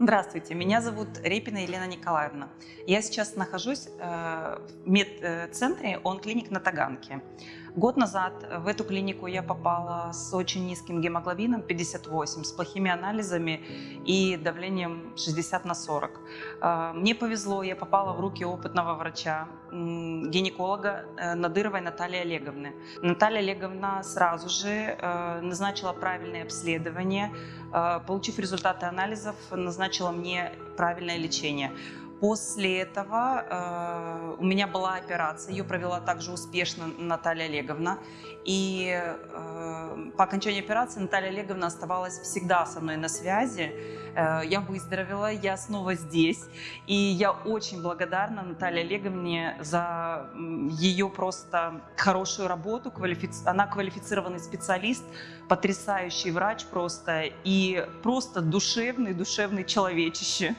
Здравствуйте, меня зовут Репина Елена Николаевна. Я сейчас нахожусь э, в медцентре ОН-клиник на Таганке. Год назад в эту клинику я попала с очень низким гемоглобином 58, с плохими анализами и давлением 60 на 40. Э, мне повезло, я попала в руки опытного врача, гинеколога э, Надыровой Натальи Олеговны. Наталья Олеговна сразу же назначила правильное обследование, получив результаты анализов, назначила мне правильное лечение. После этого э, у меня была операция, ее провела также успешно Наталья Олеговна. И э, по окончании операции Наталья Олеговна оставалась всегда со мной на связи. Э, я выздоровела, я снова здесь. И я очень благодарна Наталье Олеговне за ее просто хорошую работу. Квалифици... Она квалифицированный специалист, потрясающий врач просто и просто душевный, душевный человечище.